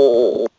Oh.